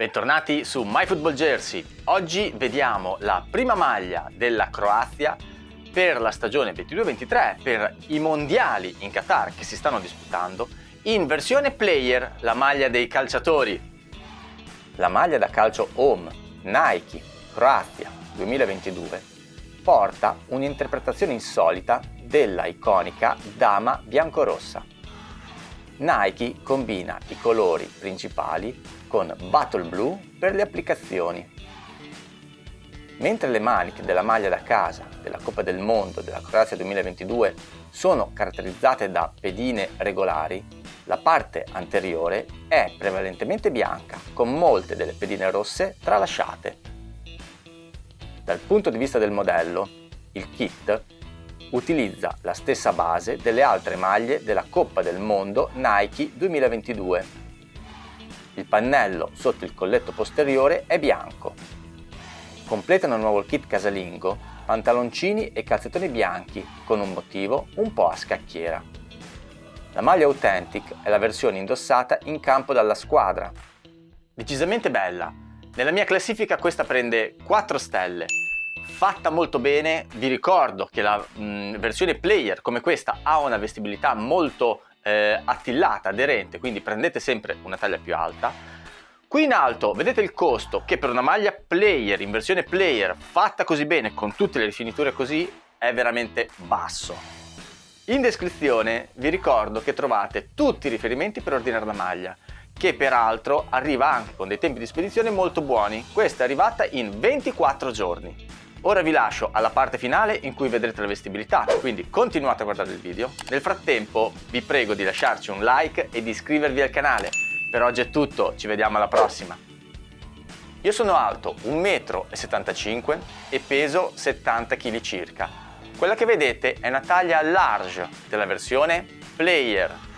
Bentornati su MyFootballJersey. Oggi vediamo la prima maglia della Croazia per la stagione 22-23, per i mondiali in Qatar che si stanno disputando, in versione player, la maglia dei calciatori. La maglia da calcio home Nike Croazia 2022 porta un'interpretazione insolita della iconica dama biancorossa. Nike combina i colori principali con Battle Blue per le applicazioni. Mentre le maniche della maglia da casa della Coppa del Mondo della Croazia 2022 sono caratterizzate da pedine regolari, la parte anteriore è prevalentemente bianca, con molte delle pedine rosse tralasciate. Dal punto di vista del modello, il kit utilizza la stessa base delle altre maglie della Coppa del Mondo Nike 2022 il pannello sotto il colletto posteriore è bianco. Completano il nuovo kit casalingo pantaloncini e calzettoni bianchi con un motivo un po' a scacchiera. La maglia Authentic è la versione indossata in campo dalla squadra. Decisamente bella. Nella mia classifica questa prende 4 stelle. Fatta molto bene, vi ricordo che la mh, versione player come questa ha una vestibilità molto eh, attillata, aderente, quindi prendete sempre una taglia più alta. Qui in alto vedete il costo che per una maglia player, in versione player, fatta così bene, con tutte le rifiniture così, è veramente basso. In descrizione vi ricordo che trovate tutti i riferimenti per ordinare la maglia, che peraltro arriva anche con dei tempi di spedizione molto buoni. Questa è arrivata in 24 giorni. Ora vi lascio alla parte finale in cui vedrete la vestibilità, quindi continuate a guardare il video. Nel frattempo vi prego di lasciarci un like e di iscrivervi al canale. Per oggi è tutto, ci vediamo alla prossima. Io sono alto 1,75 m e peso 70 kg circa. Quella che vedete è una taglia large della versione Player